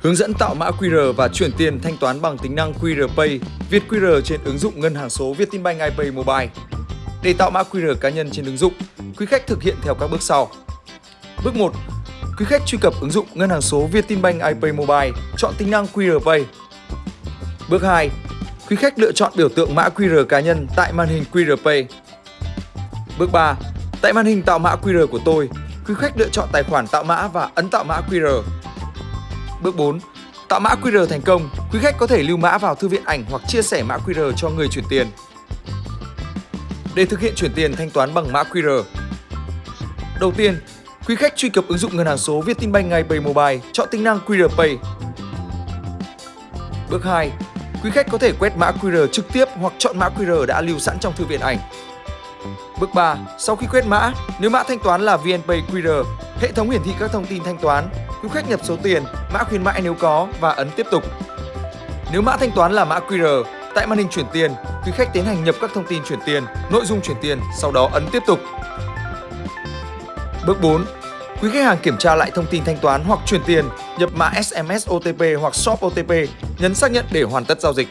Hướng dẫn tạo mã QR và chuyển tiền thanh toán bằng tính năng QR Pay, Việt QR trên ứng dụng ngân hàng số Vietinbank iPay Mobile. Để tạo mã QR cá nhân trên ứng dụng, quý khách thực hiện theo các bước sau. Bước 1. Quý khách truy cập ứng dụng ngân hàng số Vietinbank iPay Mobile, chọn tính năng QR Pay. Bước 2. Quý khách lựa chọn biểu tượng mã QR cá nhân tại màn hình QR Pay. Bước 3. Tại màn hình tạo mã QR của tôi, quý khách lựa chọn tài khoản tạo mã và ấn tạo mã QR. Bước 4. Tạo mã QR thành công, quý khách có thể lưu mã vào thư viện ảnh hoặc chia sẻ mã QR cho người chuyển tiền. Để thực hiện chuyển tiền thanh toán bằng mã QR. Đầu tiên, quý khách truy cập ứng dụng ngân hàng số Vietinbank ngay Pay Mobile, chọn tính năng QR Pay. Bước 2. Quý khách có thể quét mã QR trực tiếp hoặc chọn mã QR đã lưu sẵn trong thư viện ảnh. Bước 3. Sau khi quét mã, nếu mã thanh toán là VNPay QR, hệ thống hiển thị các thông tin thanh toán, quý khách nhập số tiền, mã khuyến mãi nếu có và ấn tiếp tục. Nếu mã thanh toán là mã QR, tại màn hình chuyển tiền, quý khách tiến hành nhập các thông tin chuyển tiền, nội dung chuyển tiền, sau đó ấn tiếp tục. Bước 4. Quý khách hàng kiểm tra lại thông tin thanh toán hoặc chuyển tiền, nhập mã SMS OTP hoặc Shop OTP, nhấn xác nhận để hoàn tất giao dịch.